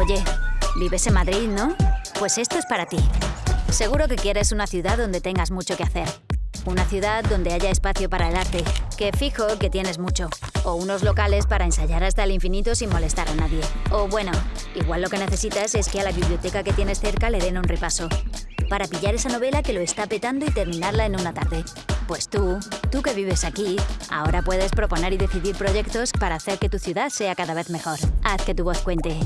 Oye, vives en Madrid, ¿no? Pues esto es para ti. Seguro que quieres una ciudad donde tengas mucho que hacer. Una ciudad donde haya espacio para el arte, que fijo que tienes mucho. O unos locales para ensayar hasta el infinito sin molestar a nadie. O bueno, igual lo que necesitas es que a la biblioteca que tienes cerca le den un repaso. Para pillar esa novela que lo está petando y terminarla en una tarde. Pues tú, tú que vives aquí, ahora puedes proponer y decidir proyectos para hacer que tu ciudad sea cada vez mejor. Haz que tu voz cuente.